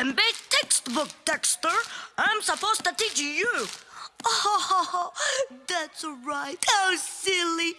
Senbei textbook, Dexter. I'm supposed to teach you. Oh, that's right. How silly.